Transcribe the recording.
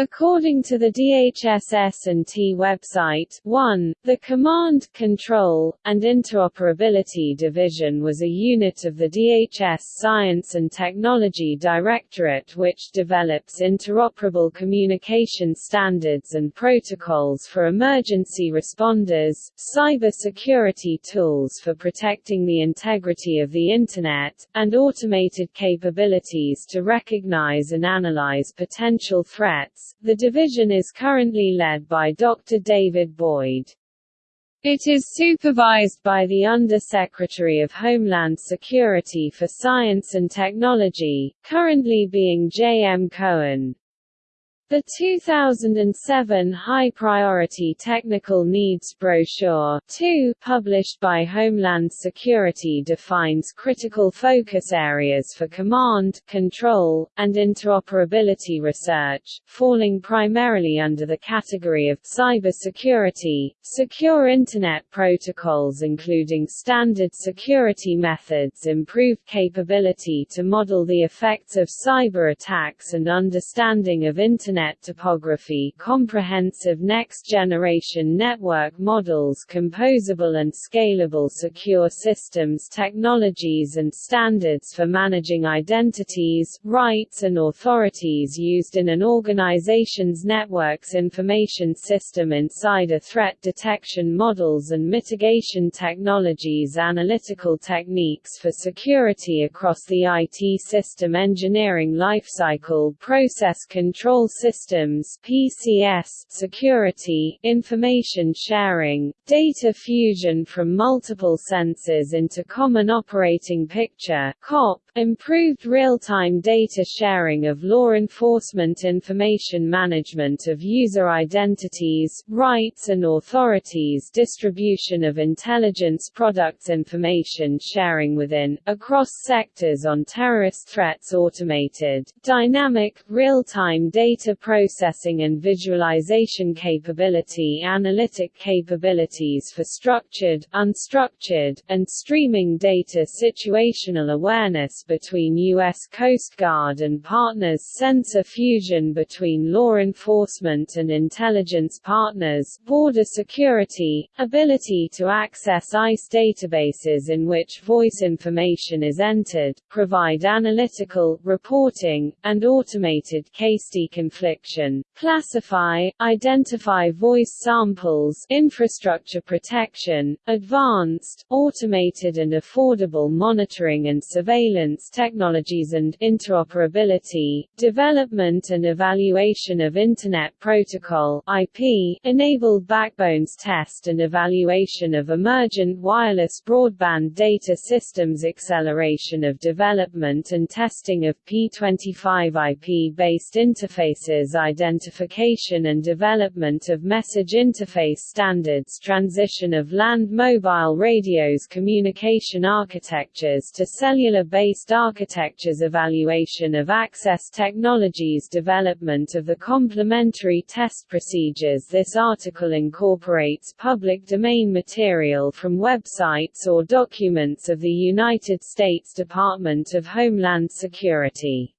According to the DHS-S&T website, 1, the Command, Control, and Interoperability Division was a unit of the DHS Science and Technology Directorate which develops interoperable communication standards and protocols for emergency responders, cyber security tools for protecting the integrity of the Internet, and automated capabilities to recognize and analyze potential threats, the division is currently led by Dr. David Boyd. It is supervised by the Under-Secretary of Homeland Security for Science and Technology, currently being Jay M. Cohen. The 2007 High Priority Technical Needs Brochure 2, published by Homeland Security defines critical focus areas for command, control, and interoperability research, falling primarily under the category of cybersecurity, secure Internet protocols including standard security methods improve capability to model the effects of cyber attacks and understanding of Internet Internet topography comprehensive next-generation network models composable and scalable secure systems technologies and standards for managing identities, rights and authorities used in an organization's network's information system insider threat detection models and mitigation technologies analytical techniques for security across the IT system engineering lifecycle process control system systems PCS, security, information sharing, data fusion from multiple sensors into common operating picture COP, improved real-time data sharing of law enforcement information management of user identities, rights and authorities distribution of intelligence products information sharing within, across sectors on terrorist threats automated, dynamic, real-time data processing and visualization capability analytic capabilities for structured, unstructured, and streaming data situational awareness between U.S. Coast Guard and partners sensor fusion between law enforcement and intelligence partners border security, ability to access ICE databases in which voice information is entered, provide analytical, reporting, and automated case deconfliction jurisdiction, classify, identify voice samples infrastructure protection, advanced, automated and affordable monitoring and surveillance technologies and interoperability, development and evaluation of Internet Protocol IP, enabled backbones test and evaluation of emergent wireless broadband data systems acceleration of development and testing of P25 IP-based interfaces identification and development of message interface standards transition of land-mobile radios communication architectures to cellular-based architectures evaluation of access technologies development of the complementary test procedures This article incorporates public domain material from websites or documents of the United States Department of Homeland Security.